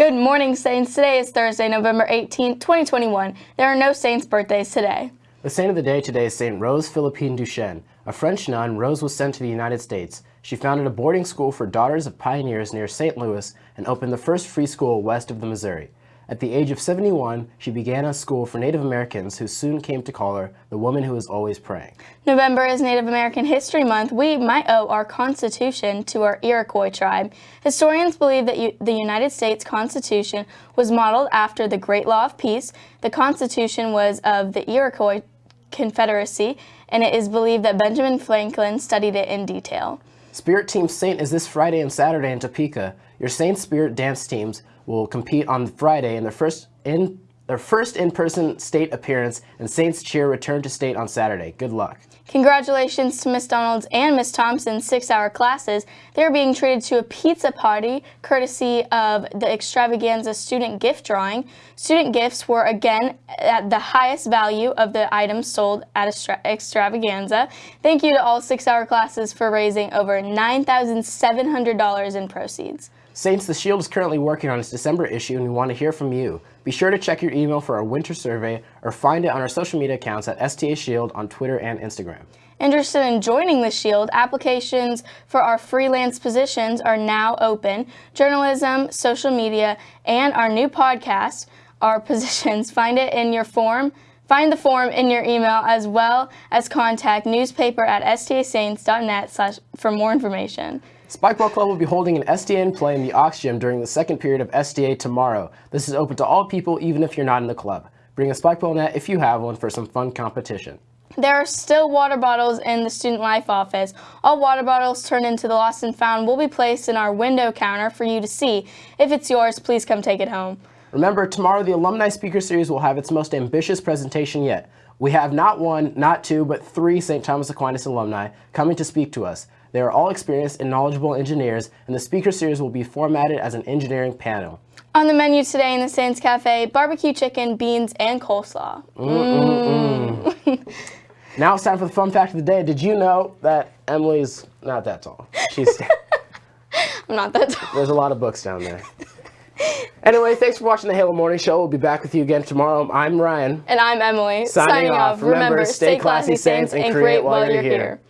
Good morning, Saints. Today is Thursday, November 18, 2021. There are no Saints' birthdays today. The saint of the day today is Saint Rose Philippine Duchesne. A French nun, Rose was sent to the United States. She founded a boarding school for daughters of pioneers near St. Louis and opened the first free school west of the Missouri. At the age of 71, she began a school for Native Americans who soon came to call her the woman who is always praying. November is Native American History Month. We might owe our Constitution to our Iroquois tribe. Historians believe that the United States Constitution was modeled after the Great Law of Peace. The Constitution was of the Iroquois Confederacy, and it is believed that Benjamin Franklin studied it in detail. Spirit Team Saint is this Friday and Saturday in Topeka. Your Saint Spirit dance teams will compete on Friday in their first in their first in-person state appearance, and Saints Cheer return to state on Saturday. Good luck. Congratulations to Miss Donalds and Miss Thompson's six-hour classes. They're being treated to a pizza party courtesy of the Extravaganza student gift drawing. Student gifts were again at the highest value of the items sold at Extravaganza. Thank you to all six-hour classes for raising over $9,700 in proceeds. Saints, The Shield is currently working on its December issue and we want to hear from you. Be sure to check your email for our winter survey or find it on our social media accounts at STA Shield on Twitter and Instagram. Interested in joining the Shield, applications for our freelance positions are now open. Journalism, social media, and our new podcast our positions. Find it in your form. Find the form in your email as well as contact newspaper at stasaints.net for more information. Spikeball Club will be holding an SDN play in the Ox Gym during the second period of SDA tomorrow. This is open to all people, even if you're not in the club. Bring a Spikeball net if you have one for some fun competition. There are still water bottles in the Student Life office. All water bottles turned into the Lost and Found will be placed in our window counter for you to see. If it's yours, please come take it home. Remember, tomorrow the Alumni Speaker Series will have its most ambitious presentation yet. We have not one, not two, but three St. Thomas Aquinas alumni coming to speak to us. They are all experienced and knowledgeable engineers, and the speaker series will be formatted as an engineering panel. On the menu today in the Saints Cafe, barbecue chicken, beans, and coleslaw. Mm -mm -mm. now it's time for the fun fact of the day. Did you know that Emily's not that tall? She's I'm not that tall. There's a lot of books down there. Anyway, thanks for watching the Halo Morning Show. We'll be back with you again tomorrow. I'm Ryan. And I'm Emily. Signing, Signing off. Remember, stay classy, Saints, and create while you're here. here.